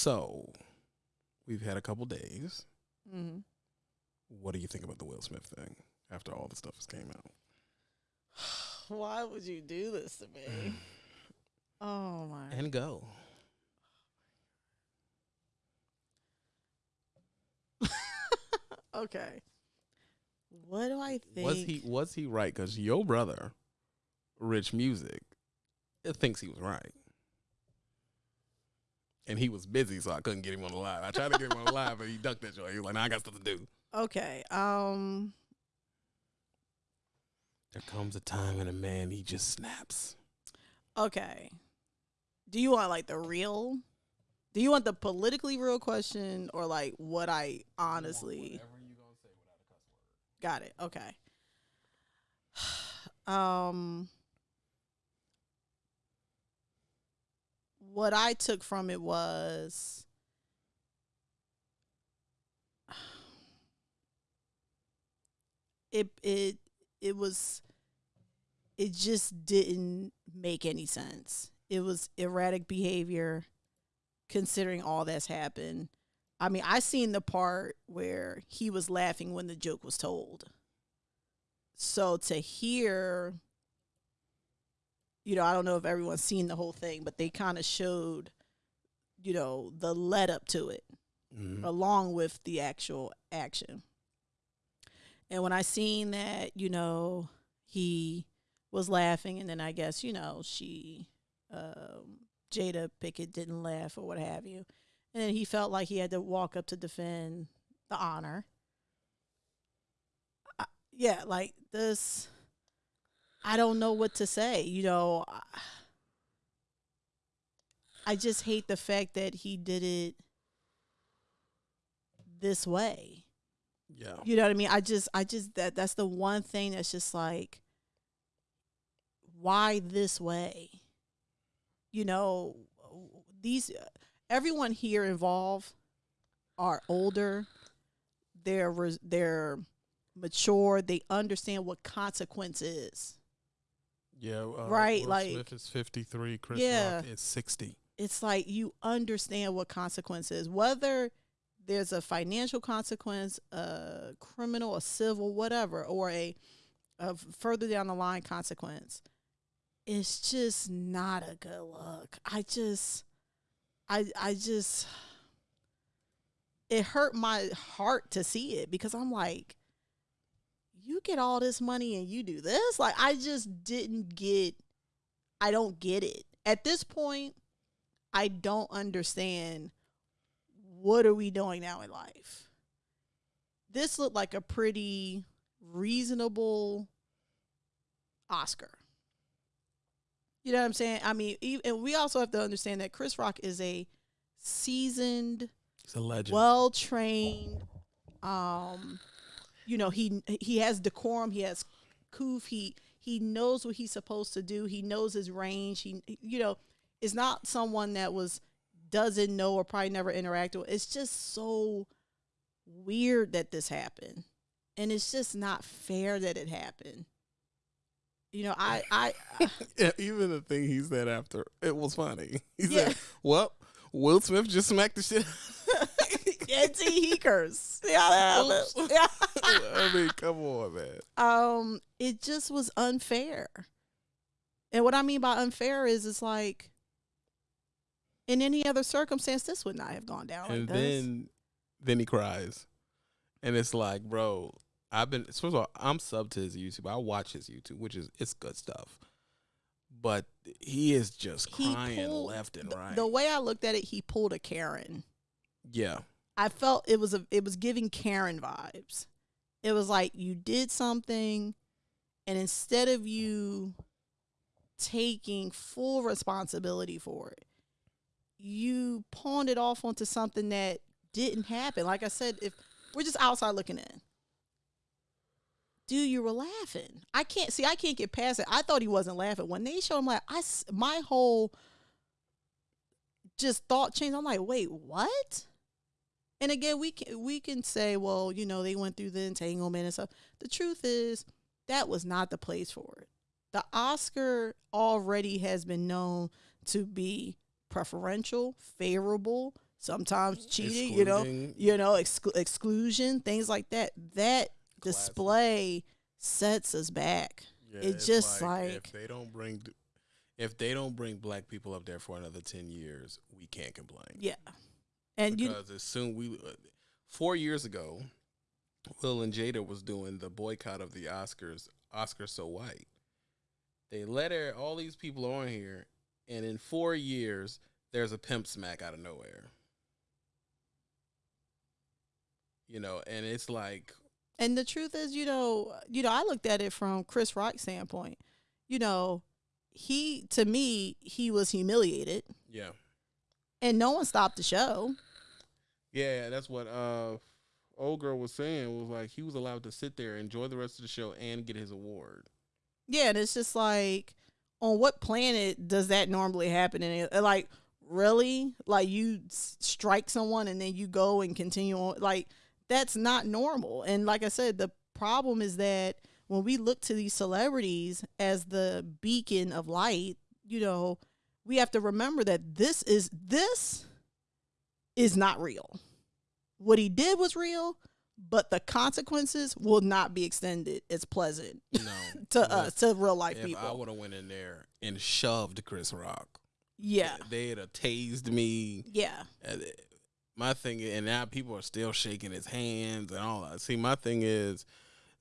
So, we've had a couple days. hmm What do you think about the Will Smith thing after all the stuff has came out? Why would you do this to me? Oh my. And go. okay. What do I think? Was he was he right? Because your brother, Rich Music, thinks he was right, and he was busy, so I couldn't get him on the live. I tried to get him on the live, but he ducked that joint. He was like, "Nah, I got stuff to do." Okay. Um. There comes a time in a man he just snaps. Okay. Do you want like the real? Do you want the politically real question or like what I honestly got it? Okay. Um what I took from it was it it it was it just didn't make any sense. It was erratic behavior considering all that's happened. I mean, I seen the part where he was laughing when the joke was told. So to hear you know, I don't know if everyone's seen the whole thing, but they kind of showed you know, the let up to it Mhm. along with the actual action. And when I seen that, you know, he was laughing, and then I guess you know she, um, Jada Pinkett didn't laugh or what have you, and then he felt like he had to walk up to defend the honor. I, yeah, like this. I don't know what to say. You know, I, just hate the fact that he did it this way. Yeah. You know what I mean? I just I just that that's the one thing that's just like why this way? You know, these everyone here involved are older. They're they're mature. They understand what consequence is. Yeah. Uh, Right, Will like- Smith is fifty three. Chris Yeah. Rock is sixty. It's like you understand what consequences, whether there's a financial consequence, a criminal, a civil, whatever, or a, a further down the line consequence. It's just not a good look. I just, I, I just, it hurt my heart to see it because I'm like, you get all this money and you do this. Like, I just didn't get, I don't get it. At this point, I don't understand what are we doing now in life. This looked like a pretty reasonable Oscar. You know what I'm saying? I mean, and we also have to understand that Chris Rock is a seasoned, He's a legend. well trained. Um, you know he he has decorum. He has coof. He he knows what he's supposed to do. He knows his range. He you know is not someone that was doesn't know or probably never interacted. with. It's just so weird that this happened, and it's just not fair that it happened. You know, I I yeah, even the thing he said after it was funny. He Yeah. said, "Well, Will Smith just smacked the shit." And see he cursed. Yeah, yeah. I mean, come on, man. um it just was unfair and what i mean by unfair is it's like in any other circumstance this would not have gone down like and this then, then he cries, and it's like, bro, I've been. First of all, I'm sub to his YouTube. I watch his YouTube, which is it's good stuff. But he is just He crying pulled- left and right. the way i looked at it he pulled a karen yeah, i felt it was a it was giving karen vibes. It was like you did something and instead of you taking full responsibility for it you pawned it off onto something that didn't happen. Like i said if we're just outside looking in. Dude you were laughing. I can't see i can't get past it. I thought he wasn't laughing. When they showed him like I, my whole just thought changed. I'm like wait what and again we can we can say well you know they went through the entanglement and stuff the truth is that was not the place for it the oscar already has been known to be preferential favorable sometimes cheating, you know, you know, exclu- exclusion, things like that. That Classic. display sets us back. Yeah, It it's just if like- they don't bring if they don't bring black people up there for another ten years, we can't complain. Yeah. And you because as soon we uh, four years ago, Will and Jada was doing the boycott of the Oscars. Oscars so white. They let her, all these people on here, and in four years, there's a pimp smack out of nowhere. You know, and it's like, And the truth is, you know, you know, I looked at it from Chris Rock's standpoint. You know, he to me, he was humiliated yeah, and no one stopped the show. Yeah, that's what uh, old girl was saying. Was like he was allowed to sit there, enjoy the rest of the show, and get his award. Yeah, and it's just like on what planet does that normally happen and it, like really? Like you strike someone and then you go and continue on like that's not normal. And like I said, the problem is that when we look to these celebrities as the beacon of light, you know, we have to remember that this is this is not real. What he did was real, but the consequences will not be extended as pleasant No, to us, to real life If I would have went in there and shoved Chris Rock, Yeah, they'd have tased me. yeah, My thing, and now people are still shaking his hands and all that. See, my thing is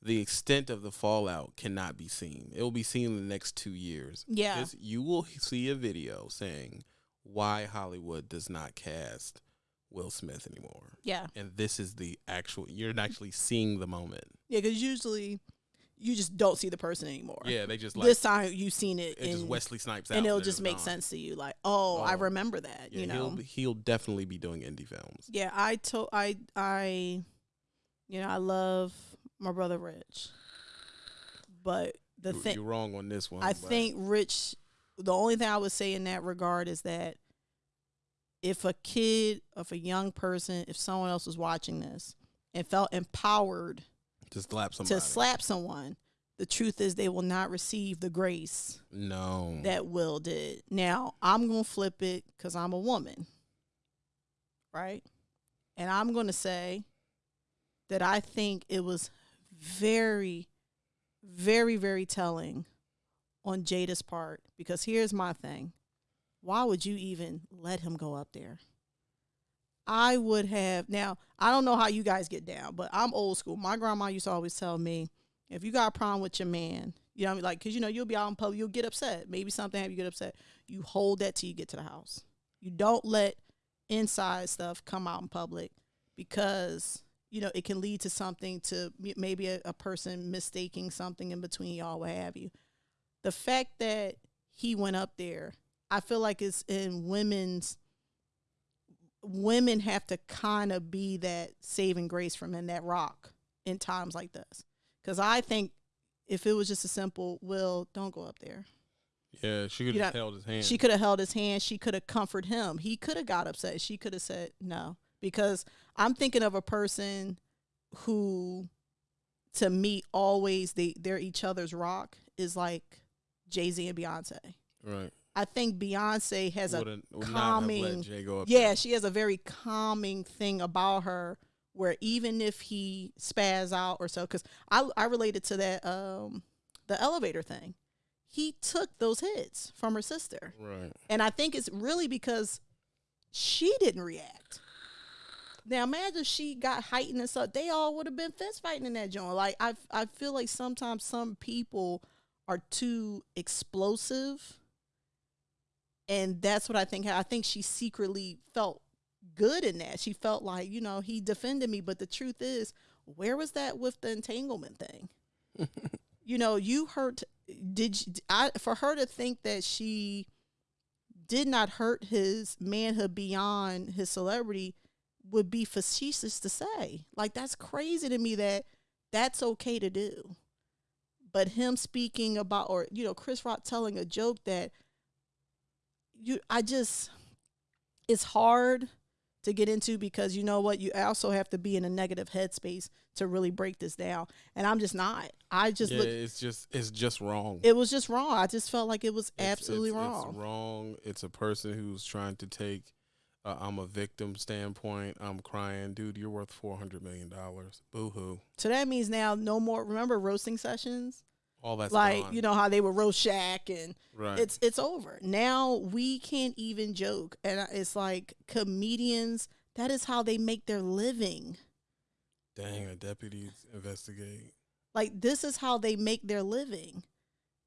the extent of the fallout cannot be seen. It will be seen in the next two years. yeah, This- you will see a video saying why Hollywood does not cast Will Smith anymore. yeah, And this is the actual, you're actually seeing the moment. yeah. Because usually you just don't see the person anymore. Yeah, they just like, this time you've seen it, it just Wesley Snipes out. and it'll just make gone. sense to you. Like, oh, I Oh, remember that. Yeah, you know, he'll, he'll definitely be doing indie films. yeah. I told I I, you know, I love my brother Rich, but the You- thing You're wrong on this one. I but- think Rich. The only thing I would say in that regard is that if a kid, if a young person, if someone else was watching this and felt empowered to slap somebody. to slap someone, the truth is they will not receive the grace No. that Will did. Now, I'm going to flip it because I'm a woman, right? And I'm going to say that I think it was very, very, very telling on Jada's part because here's my thing. Why would you even let him go up there? I would have now. I don't know how you guys get down, but I'm old school. My grandma used to always tell me, if you got a problem with your man, you know, I mean? like, cause you know you'll be out in public, you'll get upset. Maybe something have you get upset. You hold that till you get to the house. You don't let inside stuff come out in public because you know it can lead to something to maybe a, a person mistaking something in between y'all, what have you. The fact that he went up there, I feel like it's in women's women have to kind of be that saving grace from in that rock in times like this. Because I think if it was just a simple, Will, don't go up there. yeah, she could have held his hand. She could have held his hand. She could have comforted him. He could have got upset. She could have said no. Because I'm thinking of a person who, to me, always they they're each other's rock is like Jay Z and Beyonce. right. I think Beyonce has a Wouldn't- would have calming- let Jay go up yeah, she has a very calming thing about her where even if he spaz out or so, because I I related to that um the elevator thing. He took those hits from her sister, Right. and I think it's really because she didn't react. Now imagine she got heightened and stuff. They all would have been fist fighting in that joint. Like I I feel like sometimes some people are too explosive and that's what I think. I think she secretly felt good in that. She felt like you know he defended me, but the truth is, where was that with the entanglement thing? you know, you hurt. Did you, I for her to think that she did not hurt his manhood beyond his celebrity would be facetious to say. Like that's crazy to me that that's okay to do. But him speaking about or you know Chris Rock telling a joke that you I just it's hard to get into because you know what you also have to be in a negative headspace to really break this down and I'm just not. I just yeah, look it's just it's just wrong. it was just wrong. I just felt like it was It's- absolutely it's- wrong. It's wrong. It's a person who's trying to take uh, I'm a victim standpoint. I'm crying, dude. You're worth four hundred million dollars. Boo hoo. So that means now no more. Remember roasting sessions? All that's like gone. you know how they were roast Shaq and right. it's it's over now. We can't even joke, and it's like comedians. That is how they make their living. Dang, the deputies investigate. Like this is how they make their living.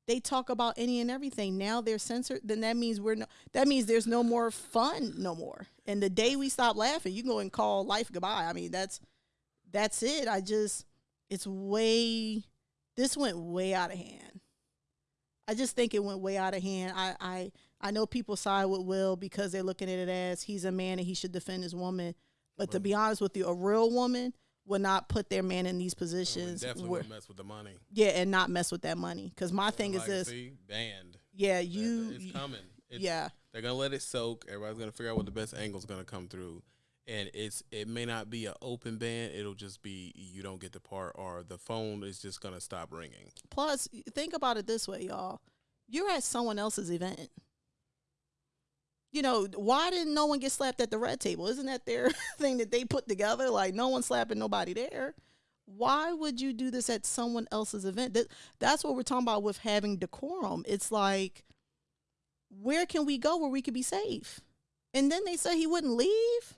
They talk about any and everything. Now they're censored. Then that means we're no. That means there's no more fun no more. And the day we stop laughing, you go and call life goodbye. I mean that's that's it. I just it's way. This went way out of hand. I just think it went way out of hand. I I I know people side with Will because they're looking at it as he's a man and he should defend his woman. But to be honest with you, a real woman would not put their man in these positions definitely where, mess with the money. yeah, and not mess with that money. Because my thing is this: See, banned. yeah, you, It's coming. It's, yeah, They're gonna let it soak. Everybody's gonna figure out what the best angle's gonna come through, and it's it may not be an open ban. It'll just be you don't get the part, or the phone is just gonna stop ringing. Plus, think about it this way, y'all. You're at someone else's event. You know, why didn't no one get slapped at the red table? Isn't that their thing that they put together? Like, no one slapping nobody there. Why would you do this at someone else's event? That, that's what we're talking about with having decorum. It's like, where can we go where we could be safe? And then they say he wouldn't leave.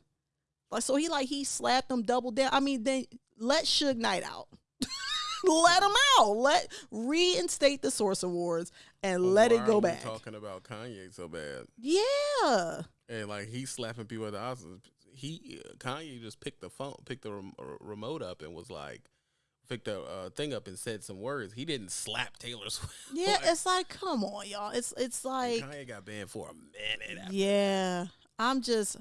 Like, so he like he slapped them double down. I mean, then let Suge Knight out. let him out. Let reinstate the Source Awards and But let it go back. Talking about Kanye so bad, Yeah. and like he's slapping people at the Oscars. He Kanye just picked the phone, picked the rem- remote up, and was like, picked the uh, thing up and said some words. He didn't slap Taylor Swift. Yeah, Like, it's like, come on, y'all. It's it's like Kanye got banned for a minute. After Yeah. I'm just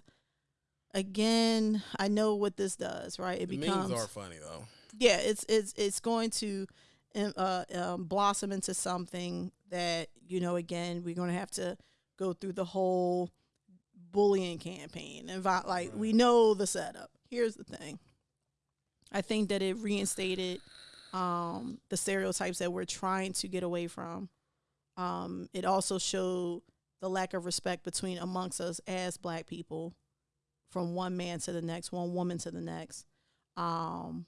again, I know what this does, right? It the becomes memes are funny though. yeah, it's it's it's going to um, uh, um, blossom into something that you know. Again, we're going to have to go through the whole bullying campaign and like we know the setup. Here's the thing. I think that it reinstated um, the stereotypes that we're trying to get away from. Um, it also showed the lack of respect between amongst us as black people from one man to the next, one woman to the next. Um,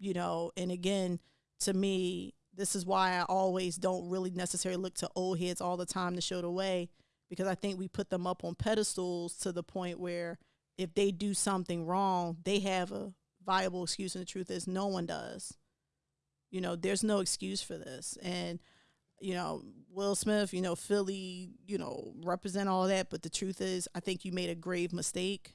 you know, and again, to me, this is why I always don't really necessarily look to old heads all the time to show the way because I think we put them up on pedestals to the point where if they do something wrong, they have a viable excuse. And the truth is, no one does. You know, there's no excuse for this. And, you know, Will Smith, you know, Philly, you know, represent all that. But the truth is, I think you made a grave mistake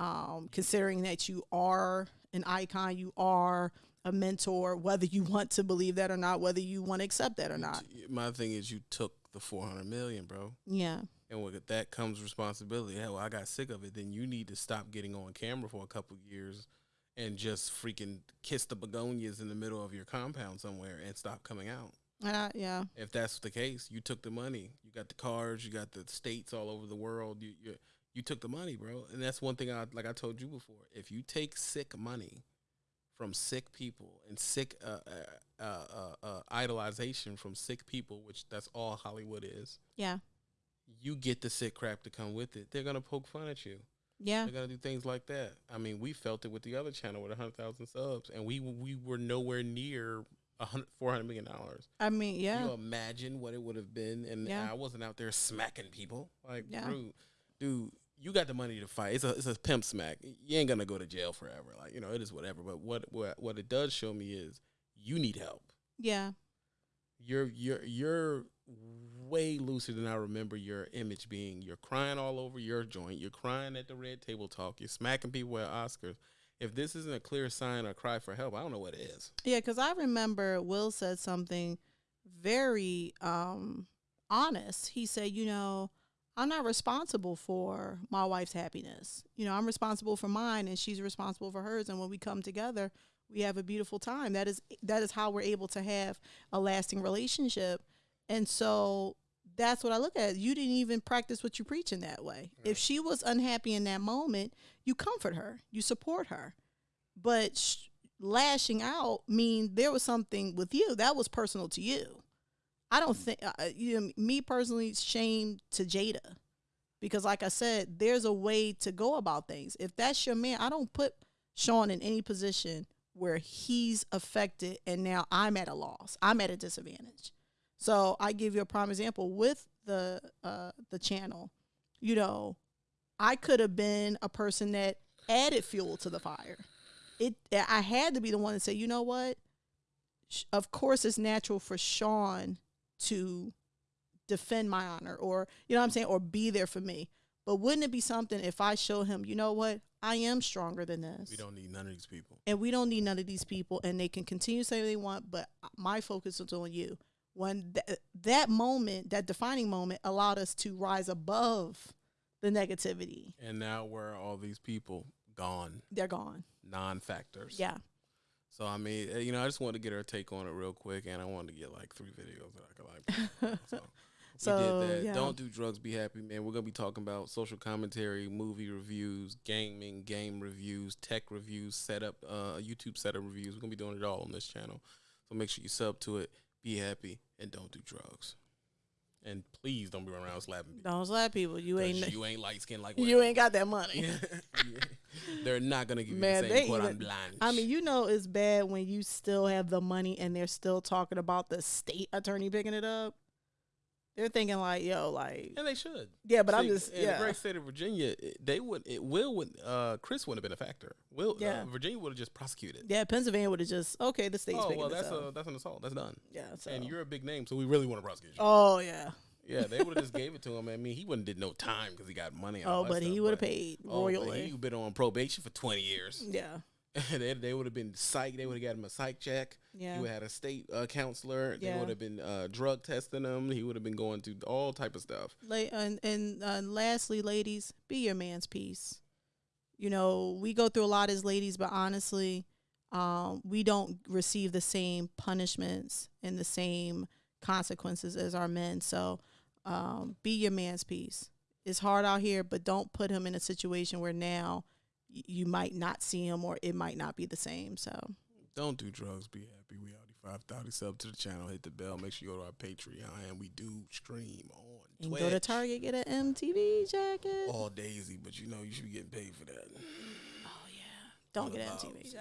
um, considering that you are an icon, you are a mentor, whether you want to believe that or not, whether you want to accept that or not. My thing is, you took the four hundred million, bro. Yeah. And with that comes responsibility. Hell, I got sick of it. Then you need to stop getting on camera for a couple years and just freaking kiss the begonias in the middle of your compound somewhere and stop coming out. I, yeah. If that's the case, you took the money. You got the cars. You got the states all over the world. You you, took the money, bro. And that's one thing I like. I told you before. If you take sick money from sick people and sick uh, uh, uh, uh, uh, idolization from sick people, which that's all Hollywood is Yeah. you get the sick crap to come with it. They're gonna poke fun at you. Yeah. They're gonna do things like that. I mean, we felt it with the other channel with hundred thousand subs, and we we were nowhere near a hundred four hundred million dollars. I mean, Can yeah. You imagine what it would have been, and Yeah. I wasn't out there smacking people like, Yeah. dude, dude. You got the money to fight. It's a it's a pimp smack. You ain't gonna go to jail forever. Like you know, it is whatever. But what what what it does show me is you need help Yeah. you're you're you're way looser than I remember your image being. You're crying all over your joint. You're crying at the red table talk. You're smacking people at Oscars. If this isn't a clear sign or cry for help, I don't know what it is. Yeah, because I remember Will said something very um, honest. He said, you know, I'm not responsible for my wife's happiness. You know, I'm responsible for mine and she's responsible for hers. And when we come together, we have a beautiful time. That is that is how we're able to have a lasting relationship. And so that's what I look at. You didn't even practice what you preach in that way. Right. If she was unhappy in that moment, you comfort her, you support her. But sh- lashing out mean there was something with you that was personal to you. I don't think uh, you know, me personally shame to Jada. Because, like I said, there's a way to go about things. If that's your man, I don't put Sean in any position where he's affected and now I'm at a loss. I'm at a disadvantage. So I give you a prime example with the uh, the channel. You know, I could have been a person that added fuel to the fire. It I had to be the one to say, you know what? Of course, it's natural for Sean to defend my honor, or you know what I'm saying, or be there for me. But wouldn't it be something if I show him, you know what? I am stronger than this We don't need none of these people. and we don't need none of these people and they can continue to say what they want but my focus is on you when th- that moment that defining moment allowed us to rise above the negativity And now where are all these people gone? they're gone Non-factors. yeah So I mean, uh, you know, I just wanted to get her take on it real quick, and I wanted to get like three videos that I could like. So, So, we did that. yeah. Don't do drugs. Be happy, man. We're gonna be talking about social commentary, movie reviews, gaming, game reviews, tech reviews, setup, uh, YouTube setup reviews. We're gonna be doing it all on this channel. So make sure you sub to it. Be happy and don't do drugs. And please don't be running around slapping people. don't slap people you ain't you ain't light skinned like you ain't got that money They're not gonna give Man, you the same quote even- on blanche. I mean, you know, it's bad when you still have the money and they're still talking about the state attorney picking it up. They're thinking like, yo, like, and they should. yeah, but I'm just, in yeah, the great state of Virginia. it- They would. It will. Would uh, Chris wouldn't have been a factor. Will. Yeah. Uh, Virginia would have just prosecuted. yeah. Pennsylvania would have just, okay, the state's oh well, that's a that's an assault. That's done. yeah, so. And you're a big name, so we really want to prosecute you. oh yeah, Yeah, they would have just gave it to him. I mean, he wouldn't did no time because he got money. And all oh, that but he would have paid Oh, royally. he been on probation for twenty years. yeah, they they would have been psych. They would have got him a psych check. yeah. He would have had a state uh, counselor. They would have been uh, drug testing him. He would have been going through all type of stuff. La- and and uh, lastly, ladies, be your man's piece. You know, we go through a lot as ladies, but honestly, um, we don't receive the same punishments and the same consequences as our men. So, um, be your man's piece. It's hard out here, but don't put him in a situation where now you might not see him or it might not be the same. So, Don't do drugs. Be happy. We Audi five thirty. Sub to the channel. Hit the bell. Make sure you go to our Patreon, and we do stream on and Twitch. go to Target, get an MTV jacket. All Daisy, but you know you should be getting paid for that. Oh yeah, don't get an. MTV jacket.